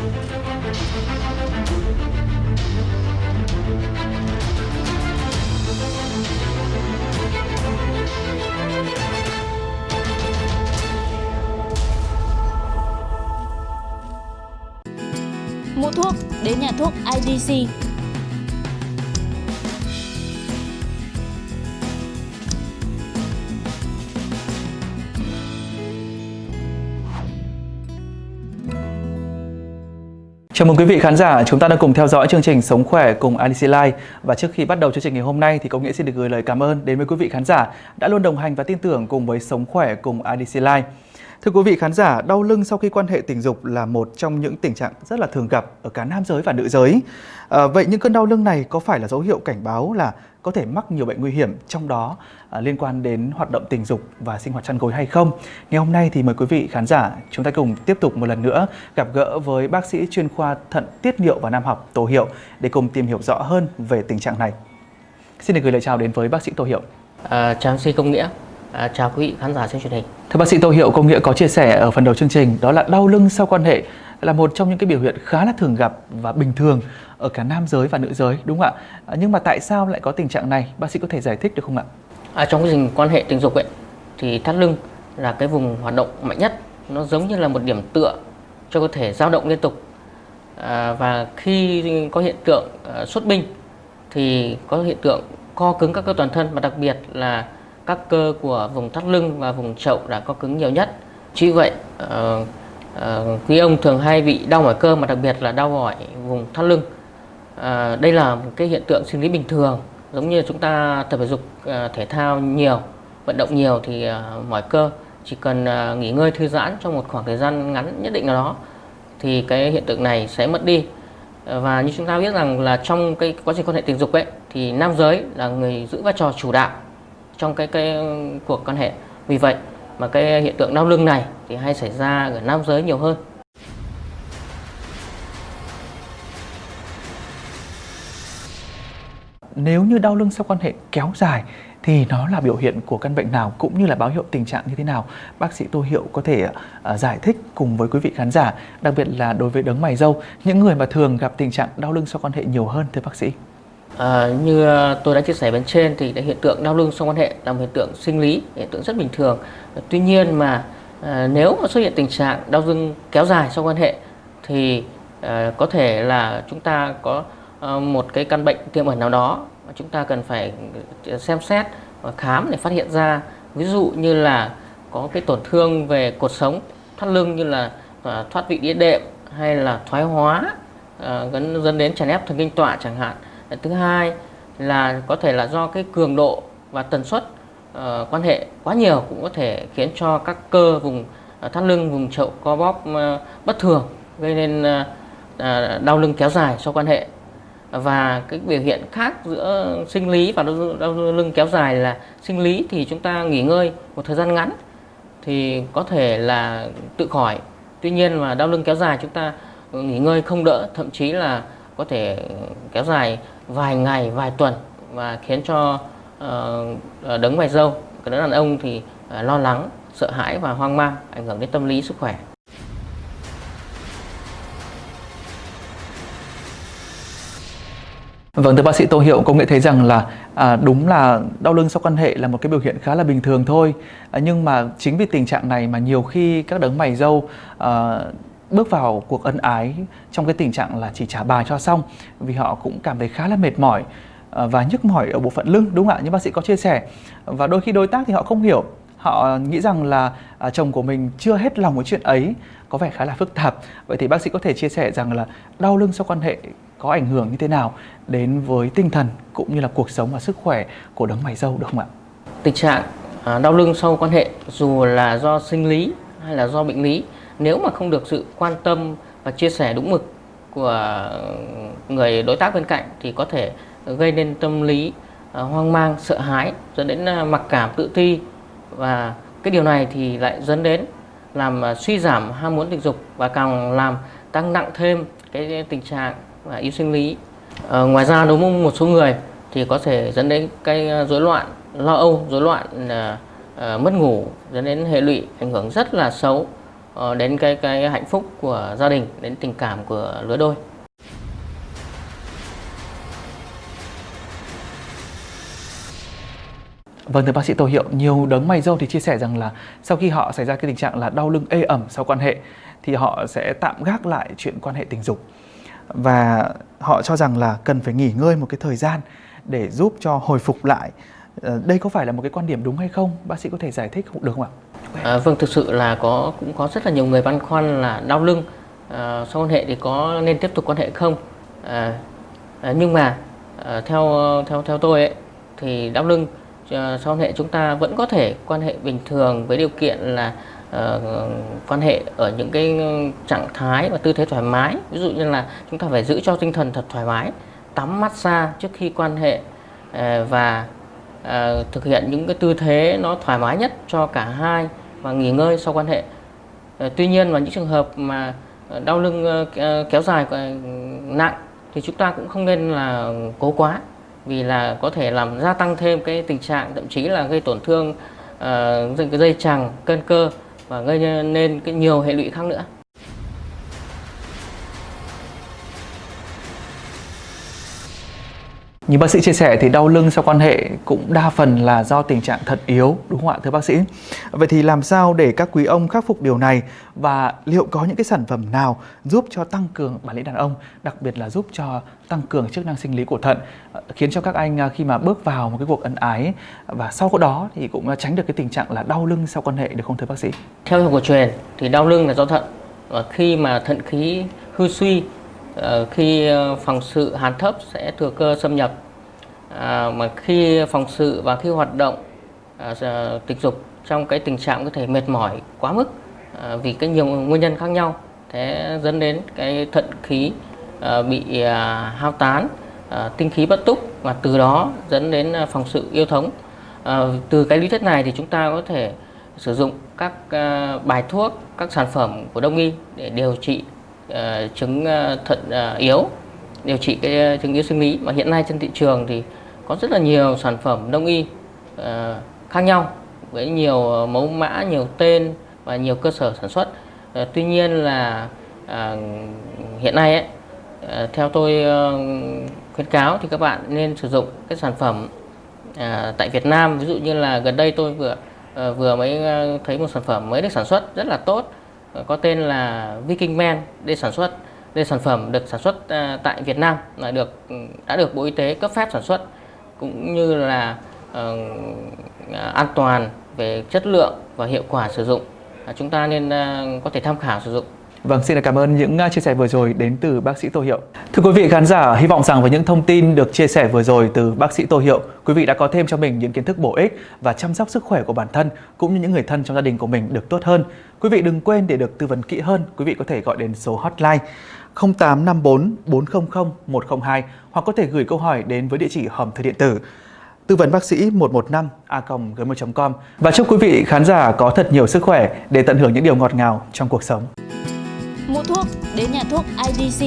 Mua thuốc đến nhà thuốc IDC Chào mừng quý vị khán giả, chúng ta đang cùng theo dõi chương trình Sống khỏe cùng IDC Live và trước khi bắt đầu chương trình ngày hôm nay thì Công Nghĩa xin được gửi lời cảm ơn đến với quý vị khán giả đã luôn đồng hành và tin tưởng cùng với Sống khỏe cùng IDC Live. Thưa quý vị khán giả, đau lưng sau khi quan hệ tình dục là một trong những tình trạng rất là thường gặp ở cả nam giới và nữ giới. À, vậy những cơn đau lưng này có phải là dấu hiệu cảnh báo là có thể mắc nhiều bệnh nguy hiểm trong đó à, liên quan đến hoạt động tình dục và sinh hoạt chăn gối hay không? Ngày hôm nay thì mời quý vị khán giả chúng ta cùng tiếp tục một lần nữa gặp gỡ với bác sĩ chuyên khoa thận tiết niệu và nam học Tô Hiệu để cùng tìm hiểu rõ hơn về tình trạng này. Xin được gửi lời chào đến với bác sĩ Tô Hiệu. À, chào MC Công Nghĩa, à, chào quý vị khán giả trên truyền hình. Thưa bác sĩ Tô Hiệu, Công Nghĩa có chia sẻ ở phần đầu chương trình đó là đau lưng sau quan hệ là một trong những cái biểu hiện khá là thường gặp và bình thường ở cả nam giới và nữ giới đúng không ạ? À, nhưng mà tại sao lại có tình trạng này? Bác sĩ có thể giải thích được không ạ? À, trong quá trình quan hệ tình dục ấy thì thắt lưng là cái vùng hoạt động mạnh nhất, nó giống như là một điểm tựa cho cơ thể dao động liên tục. À, và khi có hiện tượng uh, xuất binh thì có hiện tượng co cứng các cơ toàn thân và đặc biệt là các cơ của vùng thắt lưng và vùng chậu đã co cứng nhiều nhất. Chỉ vậy uh, uh, quý ông thường hay bị đau mỏi cơ mà đặc biệt là đau mỏi vùng thắt lưng. Uh, đây là một cái hiện tượng sinh lý bình thường giống như chúng ta tập thể dục uh, thể thao nhiều, vận động nhiều thì uh, mỏi cơ chỉ cần uh, nghỉ ngơi thư giãn trong một khoảng thời gian ngắn nhất định nào đó thì cái hiện tượng này sẽ mất đi và như chúng ta biết rằng là trong cái quá trình quan hệ tình dục ấy thì nam giới là người giữ vai trò chủ đạo trong cái cái cuộc quan hệ vì vậy mà cái hiện tượng đau lưng này thì hay xảy ra ở nam giới nhiều hơn Nếu như đau lưng sau quan hệ kéo dài thì nó là biểu hiện của căn bệnh nào cũng như là báo hiệu tình trạng như thế nào? Bác sĩ Tô Hiệu có thể uh, giải thích cùng với quý vị khán giả, đặc biệt là đối với đấng mày râu, những người mà thường gặp tình trạng đau lưng sau quan hệ nhiều hơn thưa bác sĩ. À, như ờ, tôi đã chia sẻ bên trên thì hiện tượng đau lưng sau quan hệ là một hiện tượng sinh lý, hiện tượng rất bình thường. Tuy nhiên mà à, nếu mà xuất hiện tình trạng đau lưng kéo dài sau quan hệ thì à, có thể là chúng ta có à, một cái căn bệnh tiềm ẩn nào đó mà chúng ta cần phải xem xét và khám để phát hiện ra. Ví dụ như là có cái tổn thương về cột sống thoát lưng như là à, thoát vị đĩa đệm hay là thoái hóa à, dẫn đến chèn ép thần kinh tọa chẳng hạn thứ hai là có thể là do cái cường độ và tần suất uh, quan hệ quá nhiều cũng có thể khiến cho các cơ vùng uh, thắt lưng vùng chậu co bóp uh, bất thường gây nên uh, uh, đau lưng kéo dài sau quan hệ. Và cái biểu hiện khác giữa sinh lý và đau, đau lưng kéo dài là sinh lý thì chúng ta nghỉ ngơi một thời gian ngắn thì có thể là tự khỏi. Tuy nhiên mà đau lưng kéo dài chúng ta nghỉ ngơi không đỡ thậm chí là có thể ừ, kéo dài vài ngày vài tuần và khiến cho uh, đấng mày dâu cái đàn ông thì uh, lo lắng sợ hãi và hoang mang ảnh hưởng đến tâm lý sức khỏe Vâng, thưa bác sĩ Tô Hiệu, công nghệ thấy rằng là à, đúng là đau lưng sau quan hệ là một cái biểu hiện khá là bình thường thôi. À, nhưng mà chính vì tình trạng này mà nhiều khi các đấng mày dâu à, bước vào cuộc ân ái trong cái tình trạng là chỉ trả bài cho xong vì họ cũng cảm thấy khá là mệt mỏi ờ, và nhức mỏi ở bộ phận lưng đúng không ạ? Như bác sĩ có chia sẻ và đôi khi đối tác thì họ không hiểu. Họ nghĩ rằng là à, chồng của mình chưa hết lòng với chuyện ấy có vẻ khá là phức tạp. Vậy thì bác sĩ có thể chia sẻ rằng là đau lưng sau quan hệ có ảnh hưởng như thế nào đến với tinh thần cũng như là cuộc sống và sức khỏe của đấng mày dâu được không ạ? Tình trạng à, đau lưng sau quan hệ dù là do sinh lý hay là do bệnh lý nếu mà không được sự quan tâm và chia sẻ đúng mực của người đối tác bên cạnh thì có thể gây nên tâm lý ờ, hoang mang, sợ hãi dẫn đến ờ, mặc cảm tự ti và cái điều này thì lại dẫn đến làm ờ, suy giảm ham muốn tình dục và càng làm tăng nặng thêm cái tình trạng và yêu sinh lý. ngoài ra đối với một số người thì có thể dẫn đến cái rối loạn lo âu, rối loạn mất ngủ dẫn đến hệ lụy ảnh hưởng rất là xấu Ờ, đến cái cái hạnh phúc của gia đình, đến tình cảm của lứa đôi. Vâng thưa bác sĩ Tô Hiệu, nhiều đấng mày râu thì chia sẻ rằng là sau khi họ xảy ra cái tình trạng là đau lưng ê ẩm sau quan hệ thì họ sẽ tạm gác lại chuyện quan hệ tình dục và họ cho rằng là cần phải nghỉ ngơi một cái thời gian để giúp cho hồi phục lại. Ờ, đây có phải là một cái quan điểm đúng hay không? Bác sĩ có thể giải thích được không ạ? À, vâng, thực sự là có cũng có rất là nhiều người băn khoăn là đau lưng à, sau quan hệ thì có nên tiếp tục quan hệ không? À, à, nhưng mà à, theo theo theo tôi ấy, thì đau lưng à, sau quan hệ chúng ta vẫn có thể quan hệ bình thường với điều kiện là à, quan hệ ở những cái trạng thái và tư thế thoải mái. Ví dụ như là chúng ta phải giữ cho tinh thần thật thoải mái, tắm massage trước khi quan hệ à, và à, thực hiện những cái tư thế nó thoải mái nhất cho cả hai và nghỉ ngơi sau quan hệ. À, tuy nhiên vào những trường hợp mà ờ, đau lưng kéo dài nặng thì chúng ta cũng không nên là cố quá vì là có thể làm gia tăng thêm cái tình trạng thậm chí là gây tổn thương uh, cái dây chằng, cân cơ và gây nên cái nhiều hệ lụy khác nữa. Như bác sĩ chia sẻ thì đau lưng sau quan hệ cũng đa phần là do tình trạng thận yếu đúng không ạ thưa bác sĩ? Vậy thì làm sao để các quý ông khắc phục điều này và liệu có những cái sản phẩm nào giúp cho tăng cường bản lĩnh đàn ông, đặc biệt là giúp cho tăng cường chức năng sinh lý của thận khiến cho các anh à, khi mà bước vào một cái cuộc ân ái và sau đó thì cũng à, tránh được cái tình trạng là đau lưng sau quan hệ được không thưa bác sĩ? Theo cổ truyền thì đau lưng là do thận và khi mà thận khí hư suy Ờ, khi ờ, phòng sự hàn thấp sẽ thừa cơ xâm nhập. À, mà khi phòng sự và khi hoạt động à, à, tình dục trong cái tình trạng có thể mệt mỏi quá mức à, vì cái nhiều nguyên nhân khác nhau thế dẫn đến cái thận khí à, bị à, hao tán à, tinh khí bất túc và từ đó dẫn đến à, phòng sự yêu thống. À, từ cái lý thuyết này thì chúng ta có thể sử dụng các à, bài thuốc các sản phẩm của đông y để điều trị Ờ, chứng ờ, thận ờ, yếu điều trị cái chứng yếu sinh lý. Mà hiện nay trên thị trường thì có rất là nhiều sản phẩm đông y khác nhau với nhiều mẫu mã nhiều tên và nhiều cơ sở sản xuất. Tuy nhiên là hiện nay ấy, theo tôi khuyến cáo thì các bạn nên sử dụng cái sản phẩm tại Việt Nam. Ví dụ như là gần đây tôi vừa vừa mới thấy một sản phẩm mới được sản xuất rất là tốt. Ờ, có tên là Viking Man để sản xuất đây sản phẩm được sản xuất à, tại Việt Nam là được ừ, đã được Bộ Y tế cấp phép sản xuất cũng như là uh, an toàn về chất lượng và hiệu quả sử dụng. À, chúng ta nên uh, có thể tham khảo sử dụng. Vâng, xin cảm ơn những à, chia sẻ vừa rồi đến từ bác sĩ Tô Hiệu. Thưa quý vị khán giả, hy vọng rằng với những thông tin được chia sẻ vừa rồi từ bác sĩ Tô Hiệu, quý vị đã có thêm cho mình những kiến thức bổ ích và chăm sóc sức khỏe của bản thân cũng như những người thân trong gia đình của mình được tốt hơn. Quý vị đừng quên để được tư vấn kỹ hơn, quý vị có thể gọi đến số hotline 0854 400 102 hoặc có thể gửi câu hỏi đến với địa chỉ hòm thư điện tử tư vấn bác sĩ 115 a gmail.com và chúc quý vị khán giả có thật nhiều sức khỏe để tận hưởng những điều ngọt ngào trong cuộc sống mua thuốc đến nhà thuốc IDC